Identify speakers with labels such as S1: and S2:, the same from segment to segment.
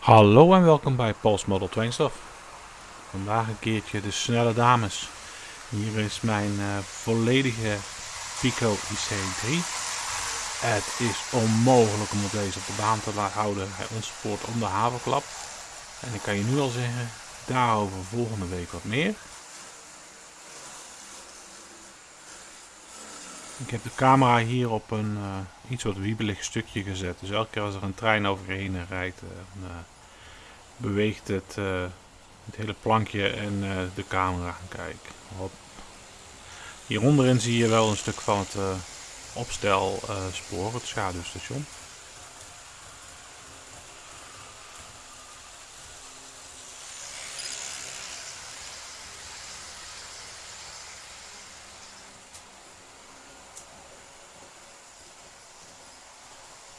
S1: Hallo en welkom bij Paul's Model. Vandaag een keertje de snelle dames. Hier is mijn uh, volledige Pico IC3. Het is onmogelijk om deze op de baan te houden. Hij ontspoort om de havenklap. En ik kan je nu al zeggen, daarover volgende week wat meer. Ik heb de camera hier op een uh, iets wat wiebelig stukje gezet. Dus elke keer als er een trein overheen rijdt, uh, beweegt het, het hele plankje en de camera. Kijk, hop. Hieronderin zie je wel een stuk van het opstelspoor, het schaduwstation.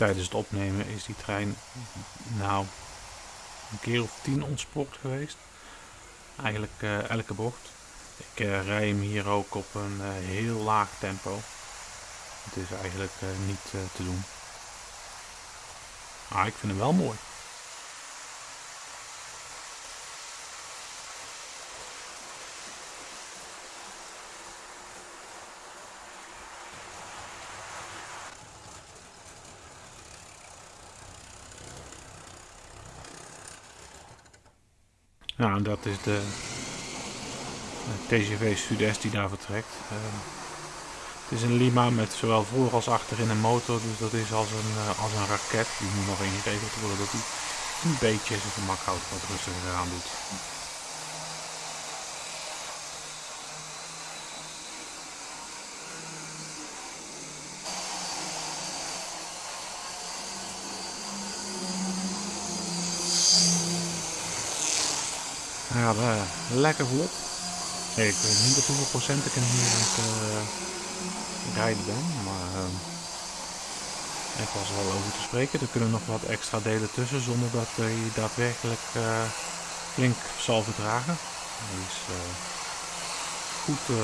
S1: Tijdens het opnemen is die trein nou een keer of tien ontspoord geweest. Eigenlijk uh, elke bocht. Ik uh, rij hem hier ook op een uh, heel laag tempo. Het is eigenlijk niet te doen. Maar ik vind hem wel mooi. Nou, dat is de, TGV Sud-Est die daar vertrekt. Uh, het is een Lima met zowel voor als achterin een motor, dus dat is als een, uh, als een raket. Die moet nog ingeregeld worden dat hij een beetje zijn gemak houdt, wat rustiger aan doet. Gaat uh, lekker vlot. Ik weet niet op hoeveel procent ik hem hier aan het uh, rijden ben, maar uh, ik was er wel over te spreken. Er kunnen nog wat extra delen tussen zonder dat hij daadwerkelijk uh, flink zal verdragen. Hij is goed,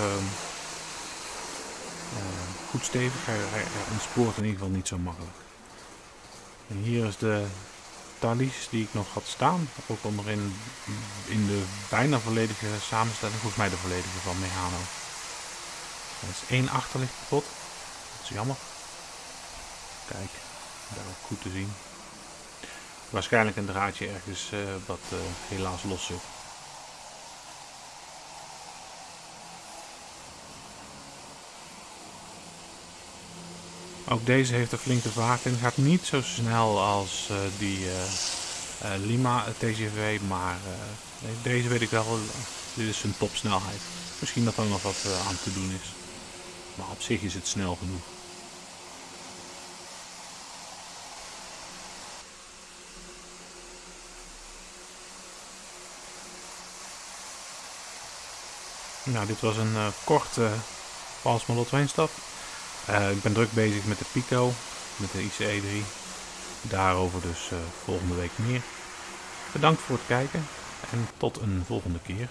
S1: goed stevig, hij, hij ontspoort in ieder geval niet zo makkelijk. En hier is de Thalys die ik nog had staan. Ook onderin in de bijna volledige samenstelling. Volgens mij de volledige van Mehano. Er is één achterlicht kapot. Dat is jammer. Kijk, daar ook goed te zien. Waarschijnlijk een draadje ergens uh, wat uh, helaas los zit. Ook deze heeft een flinke vaking. Gaat niet zo snel als uh, die uh, uh, Lima TGV, maar deze weet ik wel, dit is een topsnelheid. Misschien dat er nog wat aan te doen is. Maar op zich is het snel genoeg. Nou, dit was een korte Pals Model 2 stap. Uh, ik ben druk bezig met de Pico, met de ICE 3. Daarover dus uh, volgende week meer. Bedankt voor het kijken en tot een volgende keer.